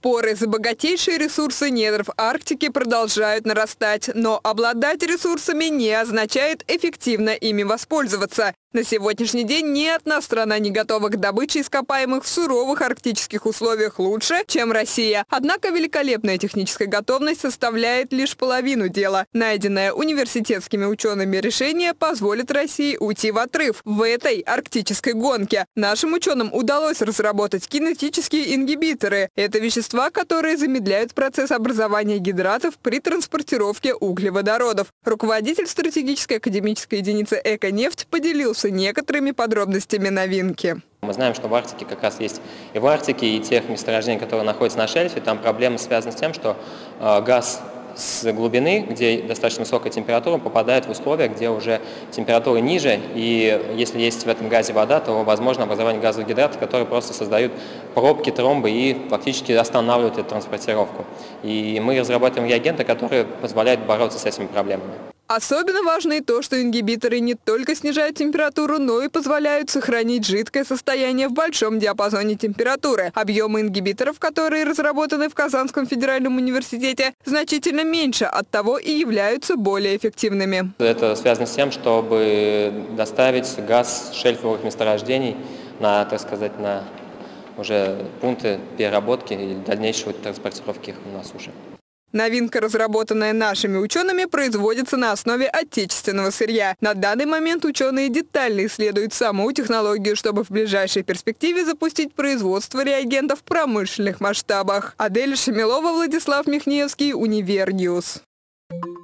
Споры за богатейшие ресурсы недров Арктики продолжают нарастать, но обладать ресурсами не означает эффективно ими воспользоваться. На сегодняшний день ни одна страна не готова к добыче ископаемых в суровых арктических условиях лучше, чем Россия. Однако великолепная техническая готовность составляет лишь половину дела. Найденное университетскими учеными решение позволит России уйти в отрыв в этой арктической гонке. Нашим ученым удалось разработать кинетические ингибиторы. Это вещества, которые замедляют процесс образования гидратов при транспортировке углеводородов. Руководитель стратегической академической единицы «Эко-нефть» поделился некоторыми подробностями новинки. Мы знаем, что в Арктике как раз есть и в Арктике, и тех месторождений, которые находятся на шельфе, там проблема связана с тем, что э, газ с глубины, где достаточно высокая температура, попадает в условия, где уже температура ниже, и если есть в этом газе вода, то возможно образование газовых гидратов, которые просто создают пробки, тромбы и фактически останавливают эту транспортировку. И мы разрабатываем реагенты, которые позволяют бороться с этими проблемами. Особенно важно и то, что ингибиторы не только снижают температуру, но и позволяют сохранить жидкое состояние в большом диапазоне температуры. Объемы ингибиторов, которые разработаны в Казанском федеральном университете, значительно меньше, от того и являются более эффективными. Это связано с тем, чтобы доставить газ шельфовых месторождений на, так сказать, на уже пункты переработки и дальнейшей транспортировки их на суше. Новинка, разработанная нашими учеными, производится на основе отечественного сырья. На данный момент ученые детально исследуют саму технологию, чтобы в ближайшей перспективе запустить производство реагентов в промышленных масштабах. Адель Шамилова, Владислав Михневский, Универ News. Thank you.